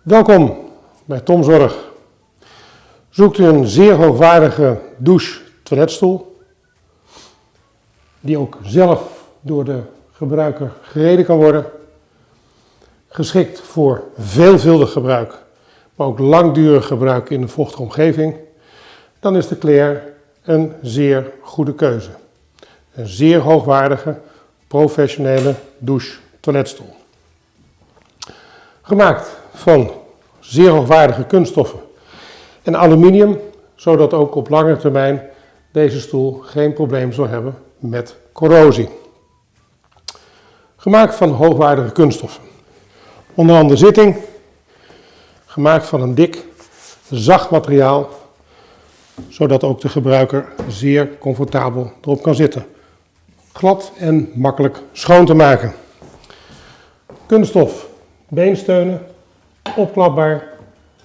Welkom bij Tomzorg. Zoekt u een zeer hoogwaardige douche-toiletstoel, die ook zelf door de gebruiker gereden kan worden, geschikt voor veelvuldig gebruik, maar ook langdurig gebruik in een vochtige omgeving, dan is de Claire een zeer goede keuze. Een zeer hoogwaardige, professionele douche-toiletstoel. Gemaakt van zeer hoogwaardige kunststoffen en aluminium, zodat ook op lange termijn deze stoel geen probleem zal hebben met corrosie. Gemaakt van hoogwaardige kunststoffen. Onder andere zitting, gemaakt van een dik, zacht materiaal, zodat ook de gebruiker zeer comfortabel erop kan zitten. Glad en makkelijk schoon te maken. Kunststof, beensteunen, opklapbaar,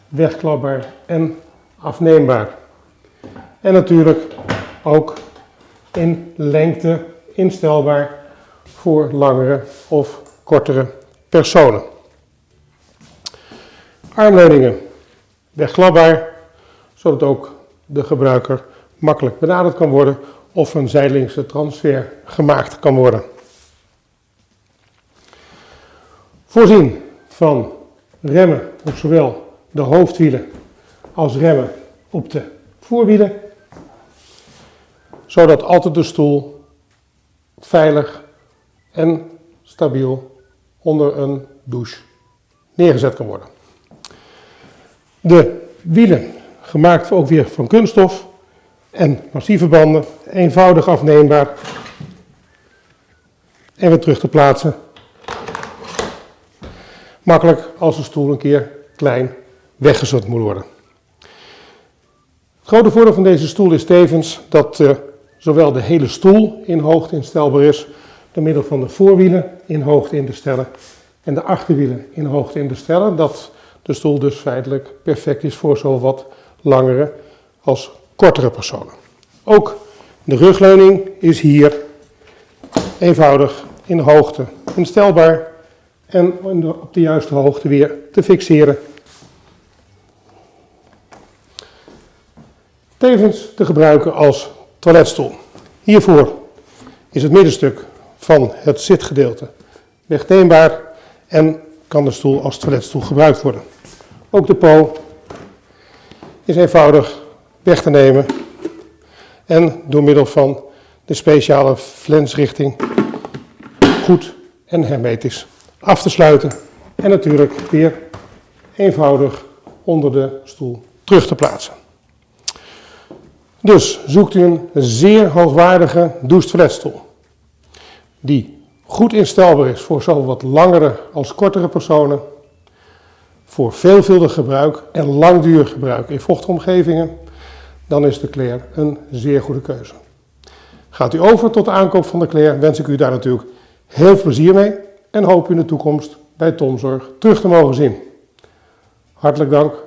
wegklapbaar en afneembaar. En natuurlijk ook in lengte instelbaar voor langere of kortere personen. Armleuningen wegklapbaar, zodat ook de gebruiker makkelijk benaderd kan worden of een zijdelingse transfer gemaakt kan worden. Voorzien van remmen op zowel de hoofdwielen als remmen op de voorwielen, zodat altijd de stoel veilig en stabiel onder een douche neergezet kan worden. De wielen, gemaakt ook weer van kunststof en massieve banden, eenvoudig afneembaar en weer terug te plaatsen makkelijk als de stoel een keer klein weggezet moet worden. Het grote voordeel van deze stoel is tevens dat uh, zowel de hele stoel in hoogte instelbaar is, door middel van de voorwielen in hoogte in te stellen en de achterwielen in hoogte in te stellen, dat de stoel dus feitelijk perfect is voor zowel wat langere als kortere personen. Ook de rugleuning is hier eenvoudig in hoogte instelbaar en op de juiste hoogte weer te fixeren. Tevens te gebruiken als toiletstoel. Hiervoor is het middenstuk van het zitgedeelte wegneembaar en kan de stoel als toiletstoel gebruikt worden. Ook de po is eenvoudig weg te nemen en door middel van de speciale flensrichting goed en hermetisch af te sluiten en natuurlijk weer eenvoudig onder de stoel terug te plaatsen. Dus zoekt u een zeer hoogwaardige douche-toiletstoel die goed instelbaar is voor zowel wat langere als kortere personen, voor veelvuldig gebruik en langdurig gebruik in vochtomgevingen, dan is de Claire een zeer goede keuze. Gaat u over tot de aankoop van de Claire, wens ik u daar natuurlijk heel veel plezier mee en hoop in de toekomst bij Tomzorg terug te mogen zien. Hartelijk dank